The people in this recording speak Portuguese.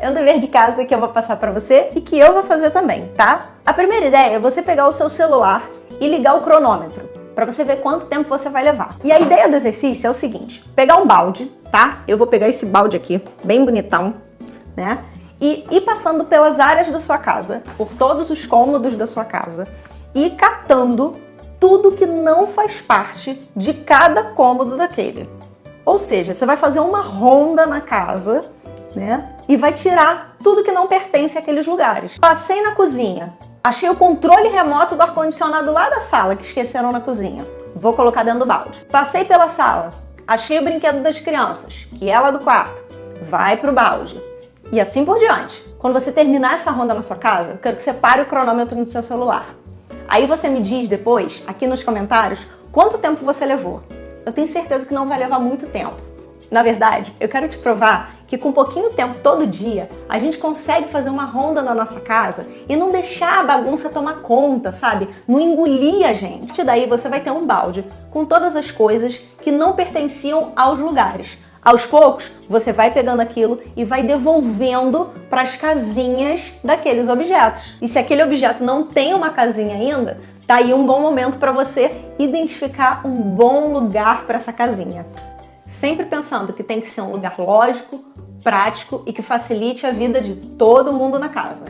É um dever de casa que eu vou passar para você e que eu vou fazer também, tá? A primeira ideia é você pegar o seu celular e ligar o cronômetro para você ver quanto tempo você vai levar. E a ideia do exercício é o seguinte, pegar um balde, tá? Eu vou pegar esse balde aqui, bem bonitão, né? E ir passando pelas áreas da sua casa, por todos os cômodos da sua casa, e catando tudo que não faz parte de cada cômodo daquele. Ou seja, você vai fazer uma ronda na casa né? E vai tirar tudo que não pertence àqueles lugares. Passei na cozinha, achei o controle remoto do ar-condicionado lá da sala, que esqueceram na cozinha. Vou colocar dentro do balde. Passei pela sala, achei o brinquedo das crianças, que é lá do quarto. Vai pro balde. E assim por diante. Quando você terminar essa ronda na sua casa, eu quero que você pare o cronômetro no seu celular. Aí você me diz depois, aqui nos comentários, quanto tempo você levou. Eu tenho certeza que não vai levar muito tempo. Na verdade, eu quero te provar que com pouquinho tempo todo dia a gente consegue fazer uma ronda na nossa casa e não deixar a bagunça tomar conta, sabe? Não engolir a gente. Daí você vai ter um balde com todas as coisas que não pertenciam aos lugares. Aos poucos, você vai pegando aquilo e vai devolvendo para as casinhas daqueles objetos. E se aquele objeto não tem uma casinha ainda, tá aí um bom momento para você identificar um bom lugar para essa casinha sempre pensando que tem que ser um lugar lógico, prático e que facilite a vida de todo mundo na casa.